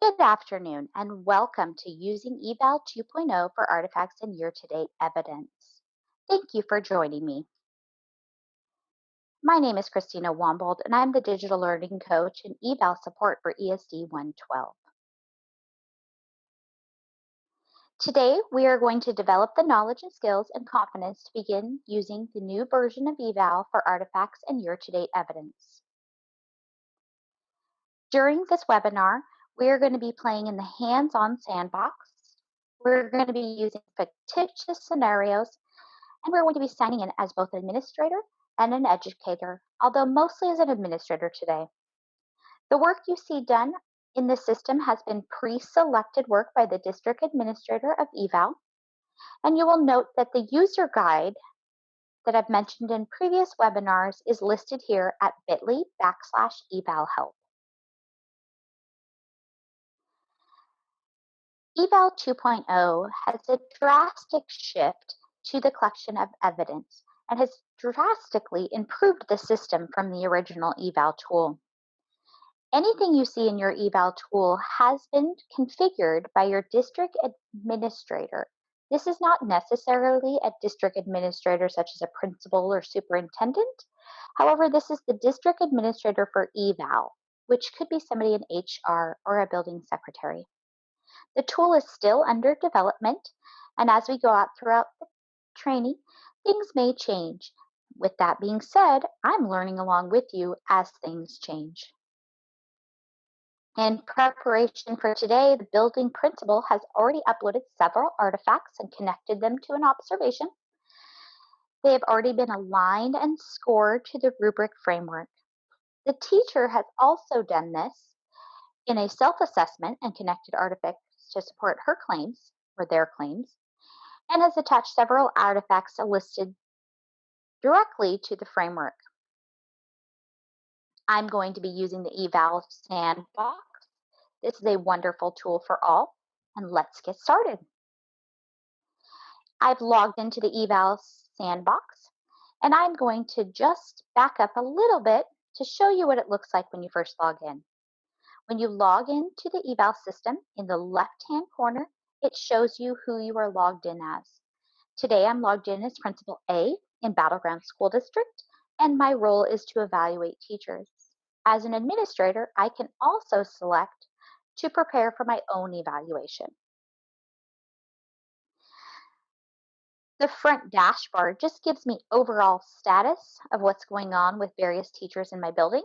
Good afternoon and welcome to Using Eval 2.0 for Artifacts and Year-to-Date Evidence. Thank you for joining me. My name is Christina Wombold and I'm the Digital Learning Coach and Eval Support for ESD 112. Today, we are going to develop the knowledge and skills and confidence to begin using the new version of Eval for artifacts and year-to-date evidence. During this webinar, we are going to be playing in the hands-on sandbox. We're going to be using fictitious scenarios, and we're going to be signing in as both an administrator and an educator, although mostly as an administrator today. The work you see done in the system has been pre-selected work by the district administrator of eval, and you will note that the user guide that I've mentioned in previous webinars is listed here at bit.ly backslash eval Eval 2.0 has a drastic shift to the collection of evidence and has drastically improved the system from the original eval tool. Anything you see in your eval tool has been configured by your district administrator. This is not necessarily a district administrator such as a principal or superintendent. However, this is the district administrator for eval, which could be somebody in HR or a building secretary. The tool is still under development, and as we go out throughout the training, things may change. With that being said, I'm learning along with you as things change. In preparation for today, the building principal has already uploaded several artifacts and connected them to an observation. They have already been aligned and scored to the rubric framework. The teacher has also done this in a self-assessment and connected artifacts to support her claims or their claims and has attached several artifacts listed directly to the framework. I'm going to be using the eval sandbox. This is a wonderful tool for all, and let's get started. I've logged into the eval sandbox, and I'm going to just back up a little bit to show you what it looks like when you first log in. When you log into the eval system, in the left-hand corner, it shows you who you are logged in as. Today, I'm logged in as Principal A in Battleground School District, and my role is to evaluate teachers. As an administrator, I can also select to prepare for my own evaluation. The front dashboard just gives me overall status of what's going on with various teachers in my building.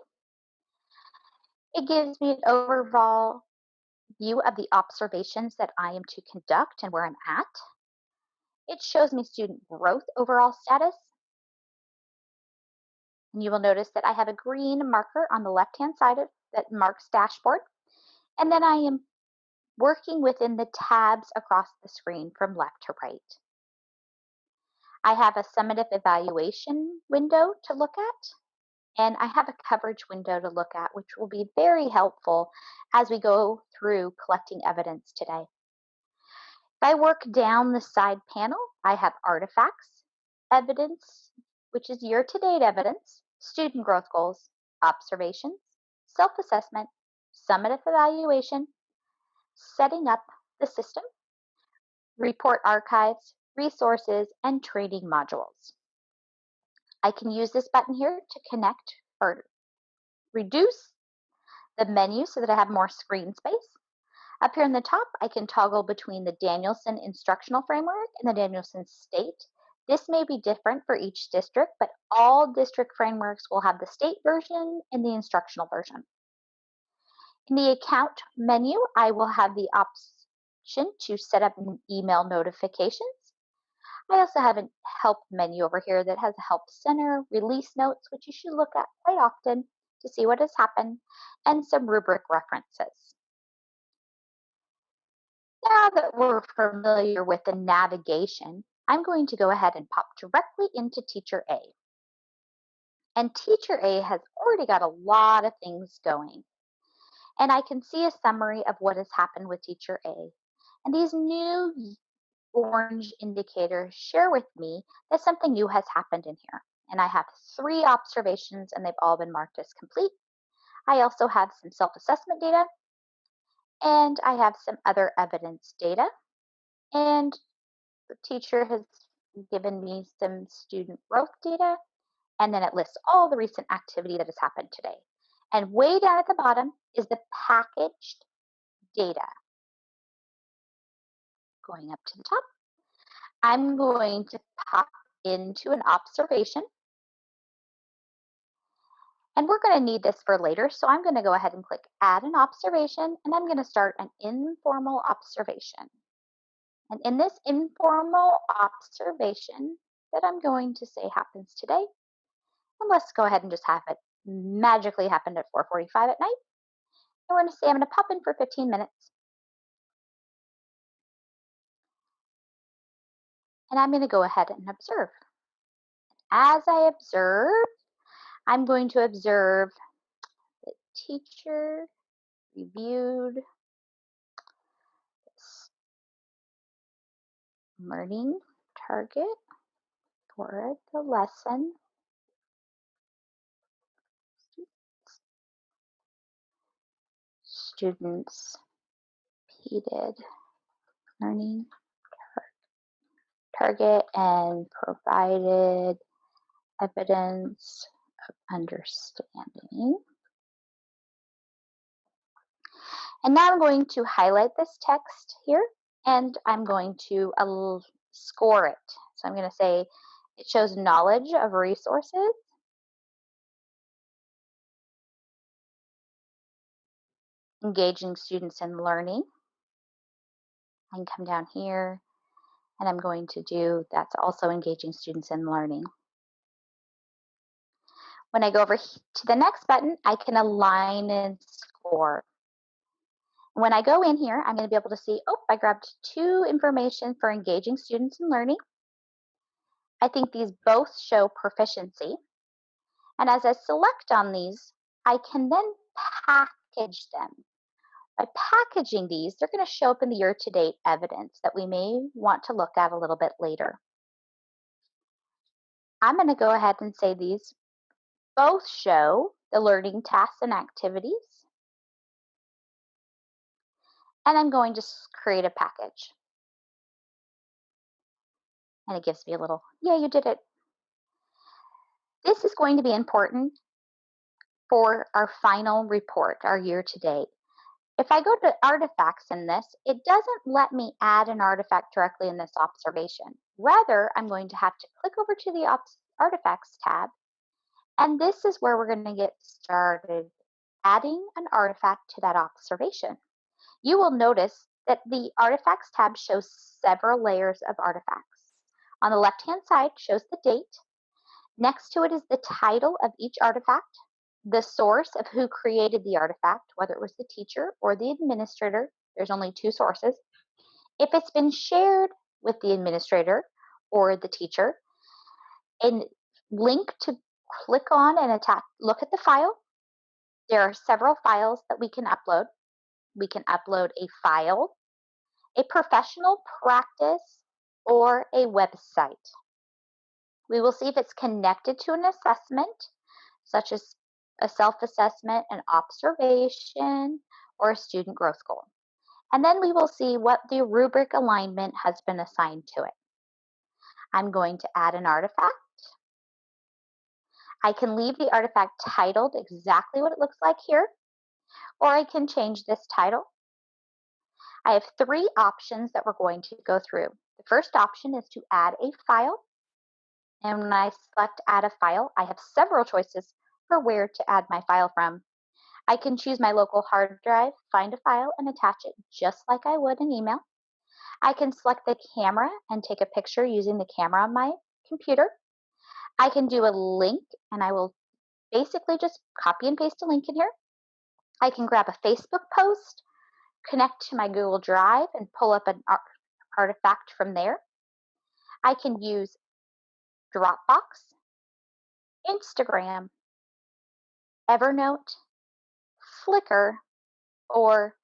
It gives me an overall view of the observations that I am to conduct and where I'm at. It shows me student growth overall status. And you will notice that I have a green marker on the left-hand side of that marks dashboard. And then I am working within the tabs across the screen from left to right. I have a summative evaluation window to look at and I have a coverage window to look at, which will be very helpful as we go through collecting evidence today. If I work down the side panel, I have artifacts, evidence, which is year-to-date evidence, student growth goals, observations, self-assessment, summative evaluation, setting up the system, report archives, resources, and training modules. I can use this button here to connect or reduce the menu so that I have more screen space. Up here in the top, I can toggle between the Danielson Instructional Framework and the Danielson State. This may be different for each district, but all district frameworks will have the state version and the instructional version. In the account menu, I will have the option to set up email notifications I also have a help menu over here that has a help center, release notes, which you should look at quite often to see what has happened, and some rubric references. Now that we're familiar with the navigation, I'm going to go ahead and pop directly into Teacher A. And Teacher A has already got a lot of things going. And I can see a summary of what has happened with Teacher A. And these new orange indicator share with me that something new has happened in here. And I have three observations and they've all been marked as complete. I also have some self-assessment data And I have some other evidence data. And the teacher has given me some student growth data. And then it lists all the recent activity that has happened today. And way down at the bottom is the packaged data. Going up to the top, I'm going to pop into an observation. And we're going to need this for later, so I'm going to go ahead and click Add an Observation, and I'm going to start an informal observation. And in this informal observation that I'm going to say happens today, and let's go ahead and just have it magically happen at 4.45 at night. And we're going to say I'm going to pop in for 15 minutes. And I'm going to go ahead and observe. As I observe, I'm going to observe the teacher reviewed learning target for the lesson students repeated learning target and provided evidence of understanding. And now I'm going to highlight this text here and I'm going to uh, score it. So I'm going to say it shows knowledge of resources. Engaging students in learning. I can come down here and I'm going to do that's also engaging students in learning. When I go over to the next button, I can align and score. When I go in here, I'm going to be able to see, oh, I grabbed two information for engaging students in learning. I think these both show proficiency. And as I select on these, I can then package them. By packaging these, they're going to show up in the year-to-date evidence that we may want to look at a little bit later. I'm going to go ahead and say these both show the learning tasks and activities and I'm going to create a package. And it gives me a little, yeah, you did it. This is going to be important for our final report, our year to date. If I go to artifacts in this, it doesn't let me add an artifact directly in this observation. Rather, I'm going to have to click over to the artifacts tab. And this is where we're going to get started adding an artifact to that observation you will notice that the Artifacts tab shows several layers of artifacts. On the left-hand side shows the date. Next to it is the title of each artifact, the source of who created the artifact, whether it was the teacher or the administrator. There's only two sources. If it's been shared with the administrator or the teacher, and link to click on and attach, look at the file. There are several files that we can upload we can upload a file, a professional practice, or a website. We will see if it's connected to an assessment, such as a self-assessment, an observation, or a student growth goal. And then we will see what the rubric alignment has been assigned to it. I'm going to add an artifact. I can leave the artifact titled exactly what it looks like here, or I can change this title. I have three options that we're going to go through. The first option is to add a file. And when I select add a file, I have several choices for where to add my file from. I can choose my local hard drive, find a file, and attach it just like I would an email. I can select the camera and take a picture using the camera on my computer. I can do a link, and I will basically just copy and paste a link in here. I can grab a Facebook post, connect to my Google Drive, and pull up an artifact from there. I can use Dropbox, Instagram, Evernote, Flickr, or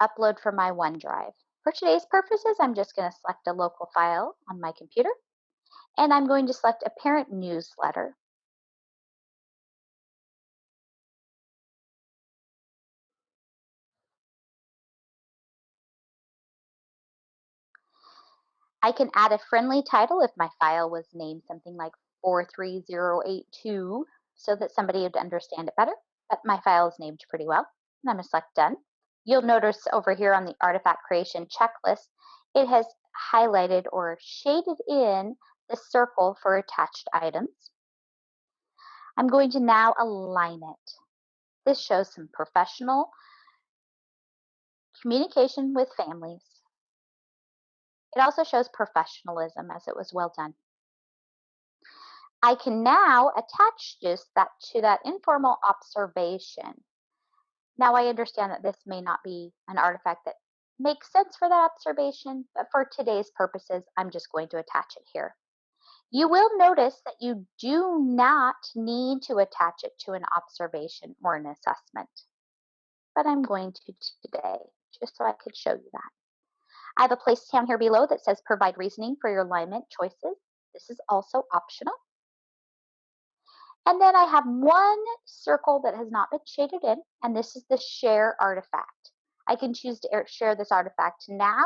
upload from my OneDrive. For today's purposes, I'm just going to select a local file on my computer, and I'm going to select a parent newsletter. I can add a friendly title if my file was named something like 43082 so that somebody would understand it better, but my file is named pretty well. And I'm going to select Done. You'll notice over here on the artifact creation checklist, it has highlighted or shaded in the circle for attached items. I'm going to now align it. This shows some professional communication with families. It also shows professionalism as it was well done. I can now attach this that to that informal observation. Now I understand that this may not be an artifact that makes sense for that observation, but for today's purposes, I'm just going to attach it here. You will notice that you do not need to attach it to an observation or an assessment, but I'm going to today, just so I could show you that. I have a place down here below that says provide reasoning for your alignment choices. This is also optional. And then I have one circle that has not been shaded in, and this is the share artifact. I can choose to share this artifact now,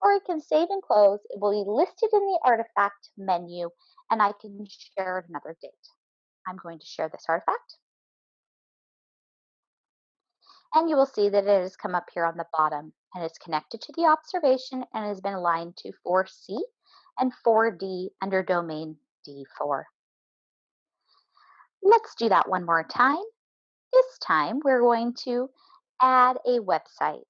or I can save and close. It will be listed in the artifact menu, and I can share another date. I'm going to share this artifact. And you will see that it has come up here on the bottom and it's connected to the observation and has been aligned to 4C and 4D under domain D4. Let's do that one more time. This time we're going to add a website.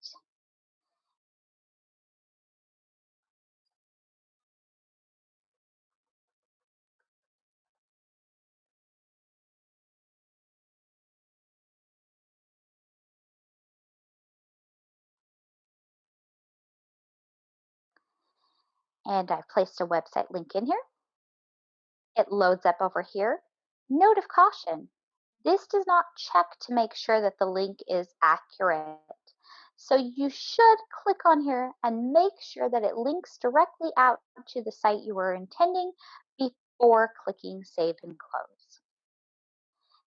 And I've placed a website link in here. It loads up over here. Note of caution, this does not check to make sure that the link is accurate. So you should click on here and make sure that it links directly out to the site you were intending before clicking save and close.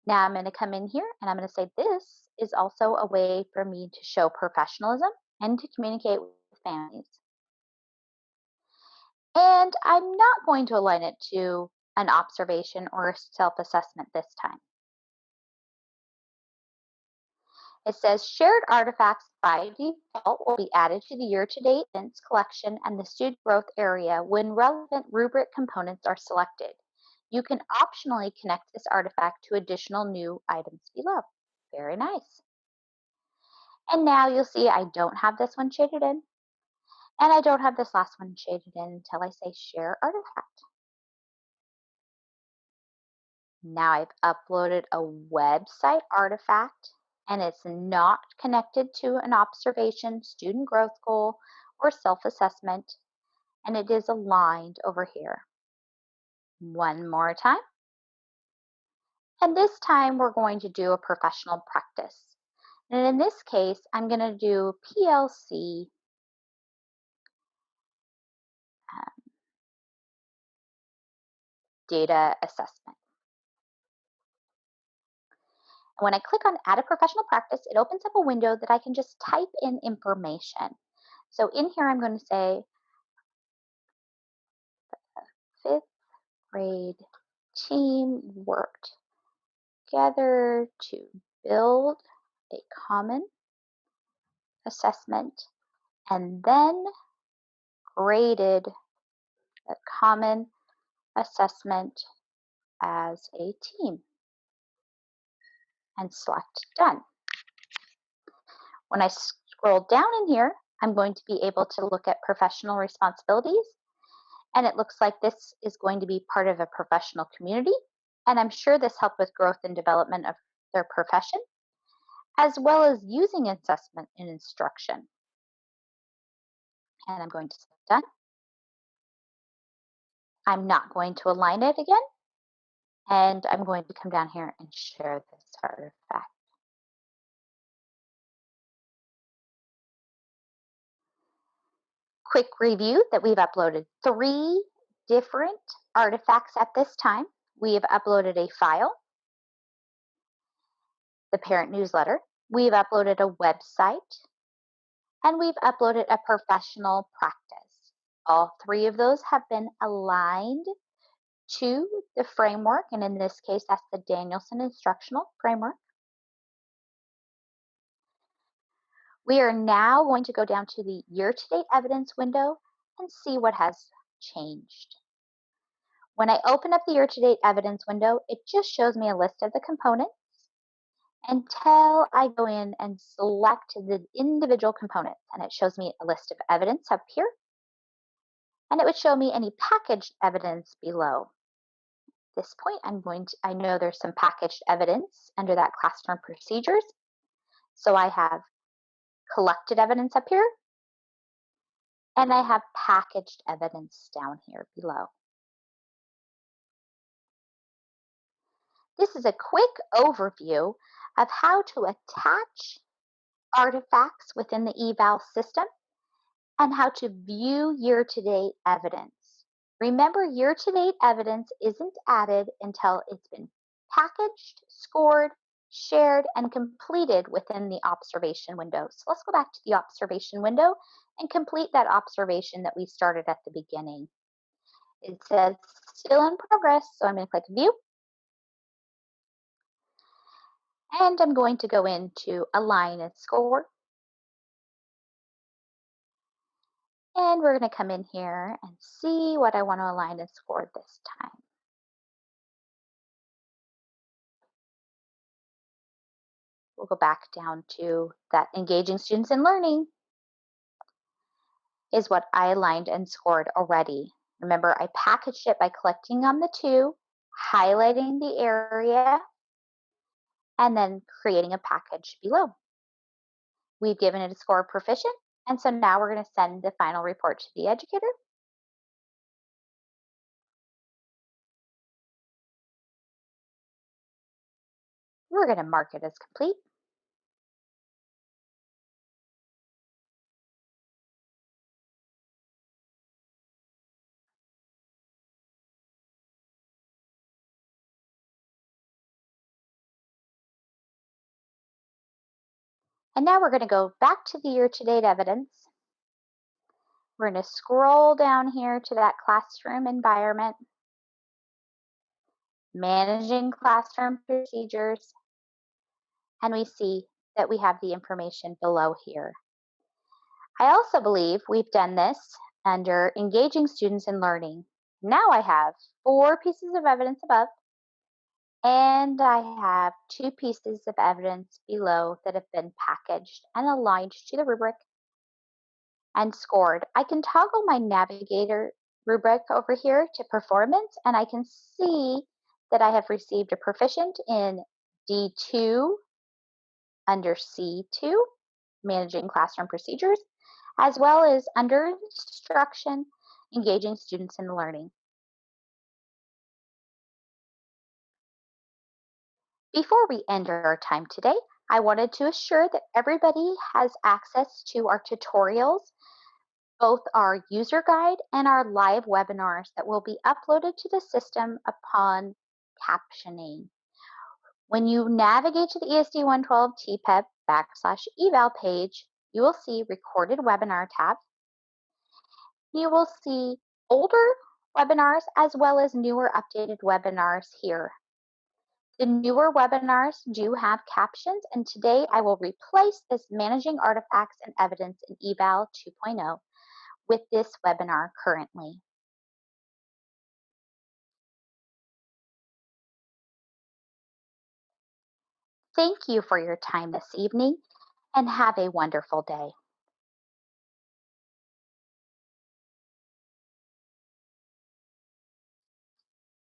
Now I'm going to come in here and I'm going to say this is also a way for me to show professionalism and to communicate with families. And I'm not going to align it to an observation or self-assessment this time. It says shared artifacts by default will be added to the year-to-date events collection and the student growth area when relevant rubric components are selected. You can optionally connect this artifact to additional new items below. Very nice. And now you'll see I don't have this one shaded in, and I don't have this last one shaded in until I say share artifact. Now I've uploaded a website artifact and it's not connected to an observation, student growth goal, or self-assessment, and it is aligned over here. One more time. And this time we're going to do a professional practice. And in this case, I'm going to do PLC um, data assessment. When I click on Add a Professional Practice, it opens up a window that I can just type in information. So in here, I'm going to say fifth grade team worked together to build a common assessment and then graded the common assessment as a team and select Done. When I scroll down in here, I'm going to be able to look at professional responsibilities. And it looks like this is going to be part of a professional community. And I'm sure this helped with growth and development of their profession, as well as using assessment in instruction. And I'm going to select done. I'm not going to align it again. And I'm going to come down here and share this artifact. Quick review that we've uploaded three different artifacts at this time. We have uploaded a file, the parent newsletter, we've uploaded a website, and we've uploaded a professional practice. All three of those have been aligned to the framework, and in this case, that's the Danielson Instructional Framework. We are now going to go down to the year-to-date evidence window and see what has changed. When I open up the year-to-date evidence window, it just shows me a list of the components until I go in and select the individual components. And it shows me a list of evidence up here. And it would show me any packaged evidence below. This point, I'm going to, I know there's some packaged evidence under that classroom procedures. So I have collected evidence up here, and I have packaged evidence down here below. This is a quick overview of how to attach artifacts within the eval system and how to view year-to-date evidence. Remember, year-to-date evidence isn't added until it's been packaged, scored, shared, and completed within the observation window. So let's go back to the observation window and complete that observation that we started at the beginning. It says still in progress, so I'm going to click View. And I'm going to go into Align and Score. And we're going to come in here and see what I want to align and score this time. We'll go back down to that engaging students in learning is what I aligned and scored already. Remember, I packaged it by clicking on the two, highlighting the area, and then creating a package below. We've given it a score of proficient, and so now we're going to send the final report to the educator. We're going to mark it as complete. And now we're going to go back to the year-to-date evidence. We're going to scroll down here to that classroom environment, managing classroom procedures, and we see that we have the information below here. I also believe we've done this under engaging students in learning. Now I have four pieces of evidence above and I have two pieces of evidence below that have been packaged and aligned to the rubric and scored. I can toggle my navigator rubric over here to performance and I can see that I have received a proficient in D2 under C2, managing classroom procedures, as well as under instruction, engaging students in learning. Before we end our time today, I wanted to assure that everybody has access to our tutorials, both our user guide and our live webinars that will be uploaded to the system upon captioning. When you navigate to the ESD 112 TPEP backslash eval page, you will see recorded webinar tab. You will see older webinars as well as newer updated webinars here the newer webinars do have captions, and today I will replace this Managing Artifacts and Evidence in Eval 2.0 with this webinar currently. Thank you for your time this evening and have a wonderful day.